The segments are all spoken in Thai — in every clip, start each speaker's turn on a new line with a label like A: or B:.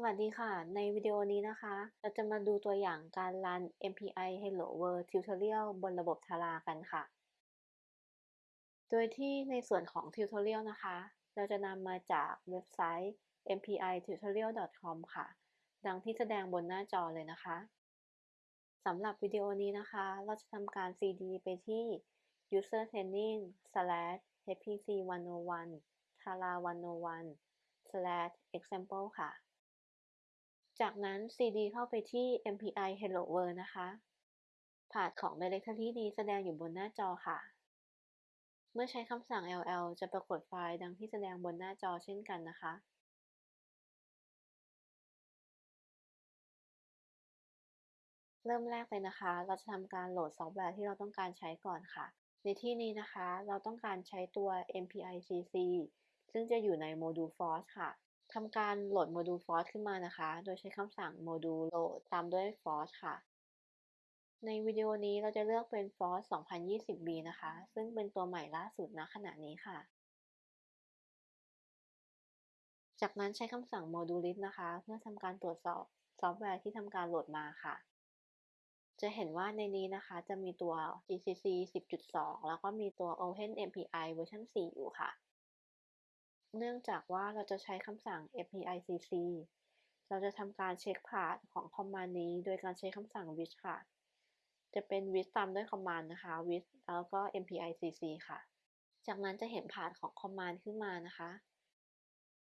A: สวัสดีค่ะ ในวิดีโอนี้นะคะ เราจะมาดูตัวอย่างการรัน MPI Hello World Tutorial บนระบบ Tara กันค่ะ โดยที่ในส่วนของ Tutorial นะคะ เราจะนำมาจากเว็บไซต์ mpitutorial.com ค่ะ ดังที่แสดงบนหน้าจอเลยนะคะ สำหรับวิดีโอนี้นะคะ เราจะทำการ cd ไปที่ user training slash hpc 101 tara 101 example ค่ะ จากนั้น cd เข้าไปที่ mpi hello world นะคะพาธของ directory นี้แสดงอยู่บนหน้าจอค่ะ เมื่อใช้คำสั่ง ll จะปรากฏไฟล์ดังที่แสดงบนหน้าจอเช่นกันนะคะเริ่มแรกเลยนะคะ เราจะทำการโหลดซอฟต์แวร์ที่เราต้องการใช้ก่อนค่ะ ในที่นี้นะคะ เราต้องการใช้ตัว MPICC ซึ่งจะอยู่ในโมดูล force ค่ะ ทำการโหลดโมดูล force ขึ้นมานะคะ โดยใช้คำสั่ง module load ตามด้วย foss ค่ะ ในวิดีโอนี้เราจะเลือกเป็น foss 2020b นะคะ ซึ่งเป็นตัวใหม่ล่าสุดณขณะนี้ค่ะ จากนั้นใช้คำสั่ง module list นะคะ เพื่อทำการตรวจสอบซอฟต์แวร์ที่ทำการโหลดมาค่ะ จะเห็นว่าในนี้นะคะ จะมีตัว GCC 10.2 แล้วก็มีตัว OpenMPI เวอร์ชัน4อยู่ค่ะ เนื่องจากว่าเราจะใช้คำสั่ง mpicc เราจะทำการเช็คพาธของคอมมานด์นี้ โดยการใช้คำสั่ง with ค่ะ จะเป็น with ตามด้วยคอมมานด์นะคะ with แล้วก็ mpicc ค่ะ จากนั้นจะเห็นพาธของคอมมานด์ขึ้นมานะคะ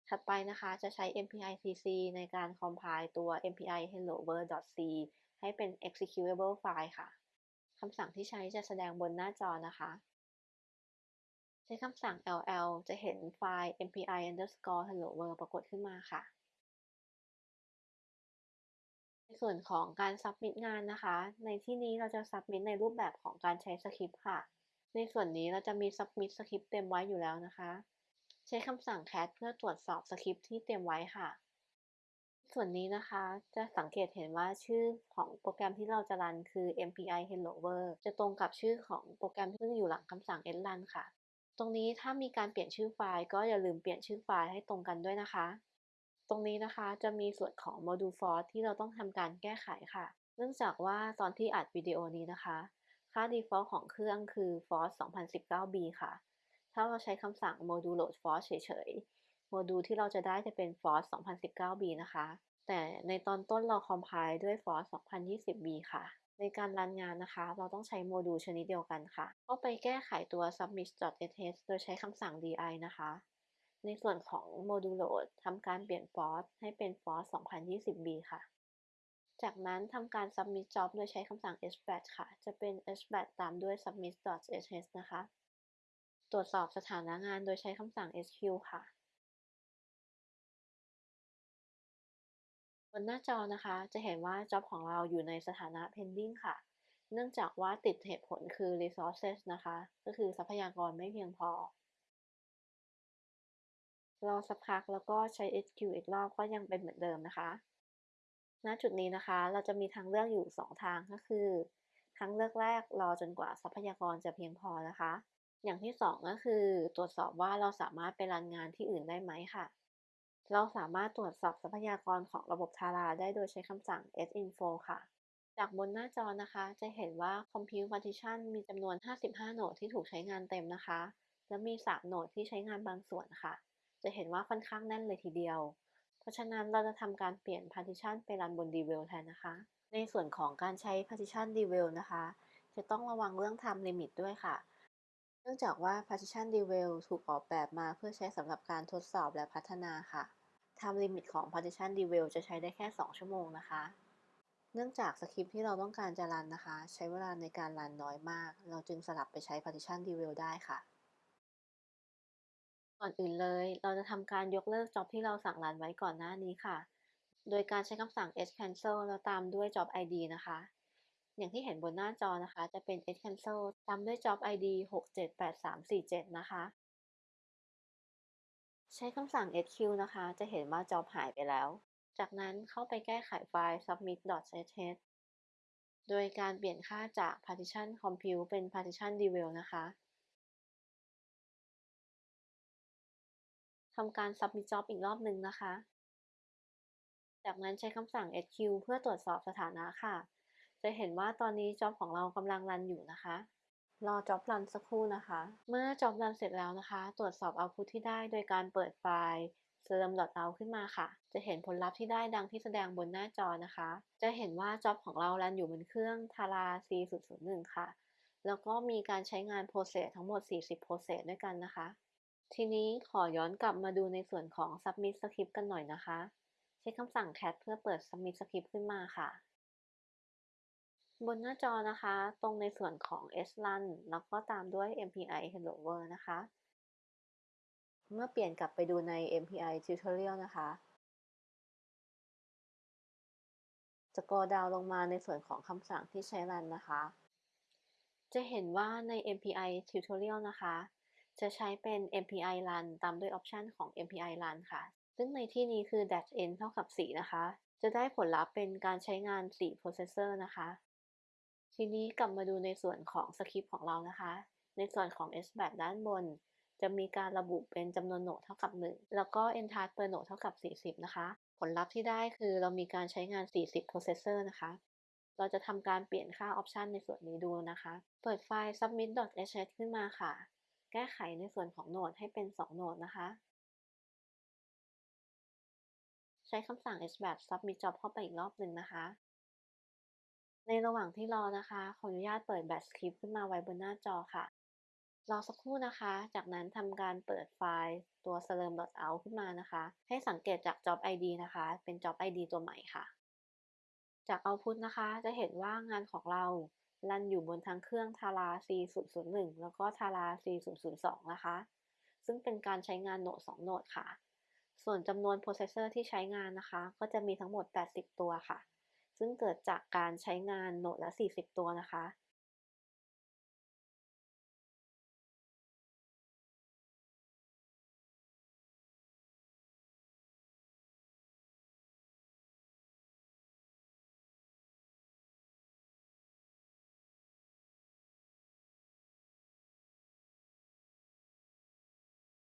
A: ถัดไปนะคะจะใช้ mpicc ในการ compile ตัว mpi hello world.c ให้เป็น executable file ค่ะคำสั่งที่ใช้จะแสดงบนหน้าจอนะคะ ใช้คำสั่ง ll จะเห็นไฟล์ mpi underscore hello world ปรากฏขึ้นมาค่ะ ในส่วนของการ submit งานนะคะ ในที่นี้เราจะ submit ในรูปแบบของการใช้สคริปต์ค่ะ ในส่วนนี้เราจะมี submit สคริปต์เต็มไว้อยู่แล้วนะคะ ใช้คำสั่ง cat เพื่อตรวจสอบสคริปต์ที่เตรียมไว้ค่ะ ส่วนนี้นะคะ จะสังเกตเห็นว่าชื่อของโปรแกรมที่เราจะรันคือ mpi hello world จะตรงกับชื่อของโปรแกรมที่อยู่หลังคำสั่ง run ค่ะ ตรงนี้ถ้ามีการเปลี่ยนชื่อไฟล์ก็อย่าลืมเปลี่ยนชื่อไฟล์ให้ตรงกันด้วยนะคะ ตรงนี้นะคะจะมีส่วนของ module for ที่เราต้องทำการแก้ไขค่ะ เนื่องจากว่าตอนที่อัดวิดีโอนี้นะคะ ค่า default ของเครื่องคือ force 2019b ค่ะ ถ้าเราใช้คำสั่ง module load foss เฉยๆ โมดูลที่เราจะได้จะเป็น foss 2019b นะคะ แต่ในตอนต้นเรา compile ด้วย foss 2020b ค่ะ ในการรันงานนะคะ เราต้องใช้โมดูลชนิดเดียวกันค่ะ ก็ไปแก้ไขตัว submit.sh โดยใช้คำสั่ง vi นะคะ ในส่วนของโมดูลโหลดทำการเปลี่ยน force ให้เป็น force 2020b ค่ะ จากนั้นทำการ submit job โดยใช้คำสั่ง sbatch ค่ะ จะเป็น hbatch ตามด้วย submit.sh นะคะ ตรวจสอบสถานะงานโดยใช้คำสั่ง sq ค่ะ นหน้าจอนะคะจะเห็นว่า job ของเราอยู่ในสถานะ pending ค่ะ เนื่องจากว่าติดเหตุผลคือ resources นะคะ ก็คือทรัพยากรไม่เพียงพอ รอสักพักแล้วก็ใช้ SQ อีกรอบก็ยังเป็นเหมือนเดิมนะคะ ณ จุดนี้นะคะ เราจะมีทางเลือกอยู่ 2 ทางก็คือ ทางเลือกแรกรอจนกว่าทรัพยากรจะเพียงพอนะคะ อย่างที่ 2 ก็คือ ตรวจสอบว่าเราสามารถไปรันงานที่อื่นได้ไหมค่ะ เราสามารถตรวจสอบทรัพยากรของระบบ Tara ได้โดยใช้คำสั่ง sinfo ค่ะ จากบนหน้าจอนะคะ จะเห็นว่า compute partition มีจำนวน 55 โหนดที่ถูกใช้งานเต็มนะคะ และมี 3 โหนดที่ใช้งานบางส่วนค่ะ จะเห็นว่าค่อนข้างแน่นเลยทีเดียว เพราะฉะนั้นเราจะทำการเปลี่ยน partition ไปรันบน dwell แทนนะคะ ในส่วนของการใช้ partition dwell นะคะ จะต้องระวังเรื่อง time limit ด้วยค่ะ นื่องจากว่า partition dwell ถูกออกแบบมาเพื่อใช้สำหรับการทดสอบและพัฒนาค่ะ time limit ของ partition dwell จะใช้ได้แค่ 2 ชั่วโมงนะคะ เนื่องจากสคริปที่เราต้องการจะรันนะคะ ใช้เวลาในการรันน้อยมาก เราจึงสลับไปใช้ partition dwell ได้ค่ะก่อนอื่นเลย เราจะทำการยกเลิก job ที่เราสั่งรันไว้ก่อนหน้านี้ค่ะ โดยการใช้คำสั่ง s cancel แล้วตามด้วย job id นะคะ อย่างที่เห็นบนหน้าจอนะคะ จะเป็น s cancel ตามด้วย job id 678347 นะคะ ใช้คำสั่ง sq นะคะ จะเห็นว่า job หายไปแล้ว จากนั้นเข้าไปแก้ไขไฟล์ submit.sh โดยการเปลี่ยนค่าจาก partition compute เป็น partition dwell นะคะทำการ submit job อีกรอบหนึ่งนะคะ จากนั้นใช้คำสั่ง sq เพื่อตรวจสอบสถานะค่ะ จะเห็นว่าตอนนี้จ็อบของเรากำลังรันอยู่นะคะ รอจ็อบรันสักครู่นะคะ เมื่อจ็อบรันเสร็จแล้วนะคะ ตรวจสอบเอาพุทที่ได้โดยการเปิดไฟล์ serm.out ขึ้นมาค่ะ จะเห็นผลลัพธ์ที่ได้ดังที่แสดงบนหน้าจอนะคะ จะเห็นว่าจ็อบของเรารันอยู่บนเครื่อง Tara C001 ค่ะ แล้วก็มีการใช้งาน process ทั้งหมด 40 process ด้วยกันนะคะ ทีนี้ขอย้อนกลับมาดูในส่วนของ submit script กันหน่อยนะคะ ใช้คำสั่ง cat เพื่อเปิด submit script ขึ้นมาค่ะ บนหน้าจอนะคะ ตรงในส่วนของ srun แล้วก็ตามด้วย mpi hello world นะคะ เมื่อเปลี่ยนกลับไปดูใน mpi tutorial นะคะ จะกรดาวลงมาในส่วนของคำสั่งที่ใช้รันนะคะ จะเห็นว่าใน mpi tutorial นะคะ จะใช้เป็น mpi run ตามด้วยออปชันของ mpi run ค่ะ ซึ่งในที่นี้คือ dash n เท่ากับ 4 นะคะ จะได้ผลลัพธ์เป็นการใช้งาน4 processor นะคะ ทีนี้กลับมาดูในส่วนของสคริปต์ของเรานะคะ ในส่วนของ SBAT ด้านบน จะมีการระบุเป็นจำนวนโหนดเท่ากับ 1 แล้วก็ entire per node เท่ากับ 40 นะคะ ผลลัพธ์ที่ได้คือเรามีการใช้งาน 40 processor นะคะ เราจะทำการเปลี่ยนค่าออปชันในส่วนนี้ดูนะคะ เปิดไฟล์ submit.sh ขึ้นมาค่ะ แก้ไขในส่วนของโหนดให้เป็น 2 โหนดนะคะ ใช้คำสั่ง sbat submit job เข้าไปอีกรอบหนึ่งนะคะ ในระหว่างที่รอนะคะ ขออนุญาตเปิด batch script ขึ้นมาไว้บนหน้าจอค่ะ รอสักครู่นะคะ จากนั้นทำการเปิดไฟล์ตัว slurm.out ขึ้นมานะคะ ให้สังเกตจาก job id นะคะ เป็น job id ตัวใหม่ค่ะ จาก output นะคะ จะเห็นว่างานของเรารันอยู่บนทั้งเครื่อง Tara C001 แล้วก็ Tara C002 นะคะ ซึ่งเป็นการใช้งานโหนด2โหนดค่ะ ส่วนจำนวน processor ที่ใช้งานนะคะ ก็จะมีทั้งหมด 80 ตัวค่ะ ซึ่งเกิดจากการใช้งานโหนดละ 40 ตัวนะคะ